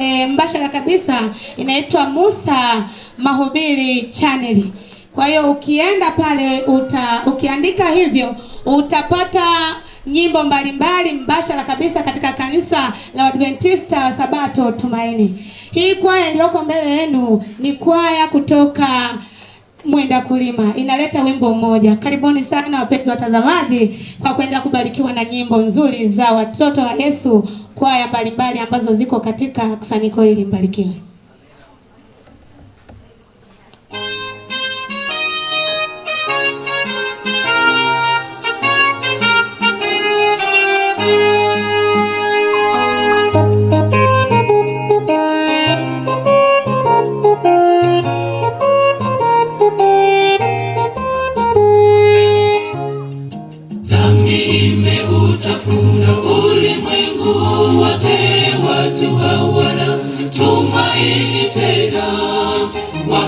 e, mbashara kabisa inaitwa Musa Mahubiri Channel. Kwa hiyo ukienda pale uta, ukiandika hivyo utapata nyimbo mbalimbali mbashara kabisa katika kanisa la Adventista wa Sabato Tumaini. Hii kwaya iliyoko mbele yenu ni kwaya kutoka Mwenda Kulima, inaleta wimbo mmoja. Karibuni sana wapenzi watazamaji, kwa kwenda kubarikiwa na nyimbo nzuri za watoto wa Yesu, kwaya mbalimbali ambazo ziko katika kusanyiko hili. Mbarikiwe.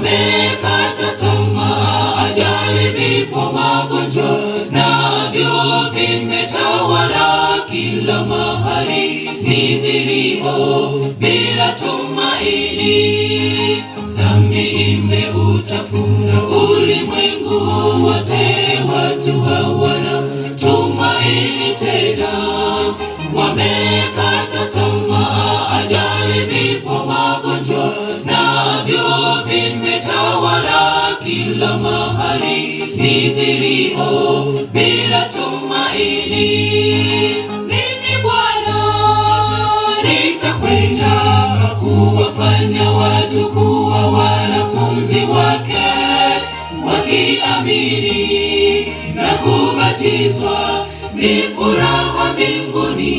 Wamekata tamaa, ajali, vifo, magonjwa navyo vimetawala kila mahali, ni vilio bila tumaini. Dhambi imeutafuna ulimwengu wote, watu hawana tumaini tena, wamekata kila mahali, ni bila tumaini. Mimi Bwana nitakwenda kuwafanya watu kuwa wanafunzi wake, wakiamini na kubatizwa, ni furaha mbinguni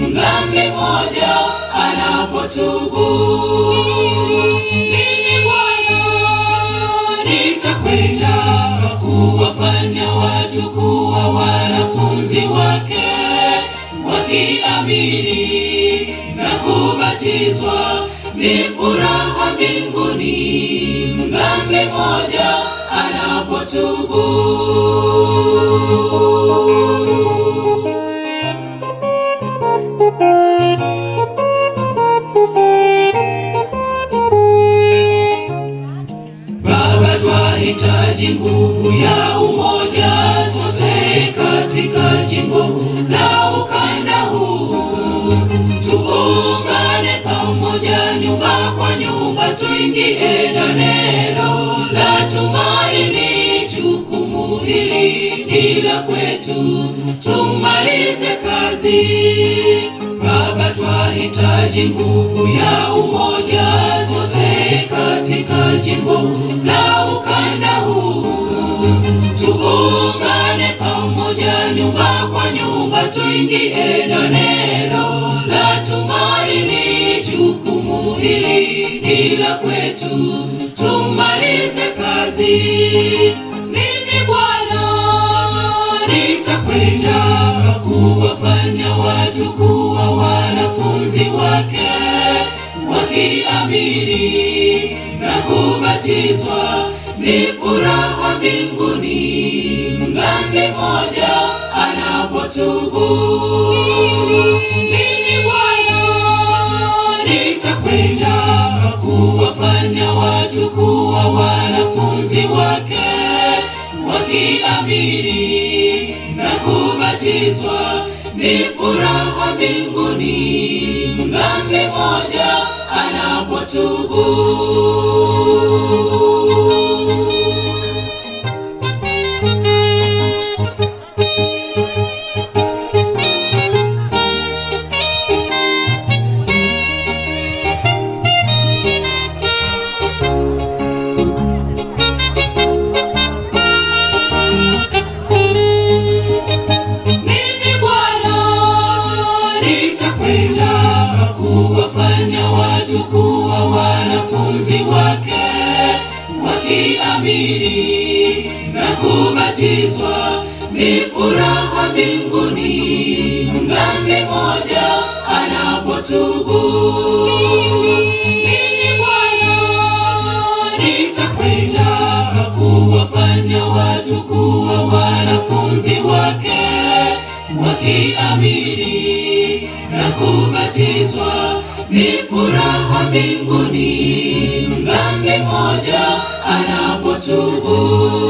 mdhambi mmoja anapotubu. Wakiamini na kubatizwa, ni furaha mbinguni dhambi moja anapotubu. Twahitaji nguvu ya umoja sote katika jimbo nyumba, tuingie na neno la tumaini. Jukumu hili ni la kwetu, tumalize kazi. Baba, twahitaji nguvu ya umoja sote katika jimbo la ukanda huu, tuungane pamoja, nyumba kwa nyumba, tuingie na neno la tumaini. Jukumu hili ni la kwetu, tumalize kazi. Mimi Bwana nitakwenda kuwafanya watu kuwa wanafunzi wake, wakiamini na kubatizwa, ni furaha mbinguni mdhambi moja anapotubu. Kuwafanya watu kuwa wanafunzi wake, wakiamini na kubatizwa, ni furaha mbinguni dhambi moja anapotubu. Wakiamini na kubatizwa, ni furaha mbinguni Dhambi moja anapotubu. Mimi Bwana nitakwenda kuwafanya watu kuwa wanafunzi wake, wakiamini na kubatizwa, ni furaha mbinguni. Mdhambi mmoja anapotubu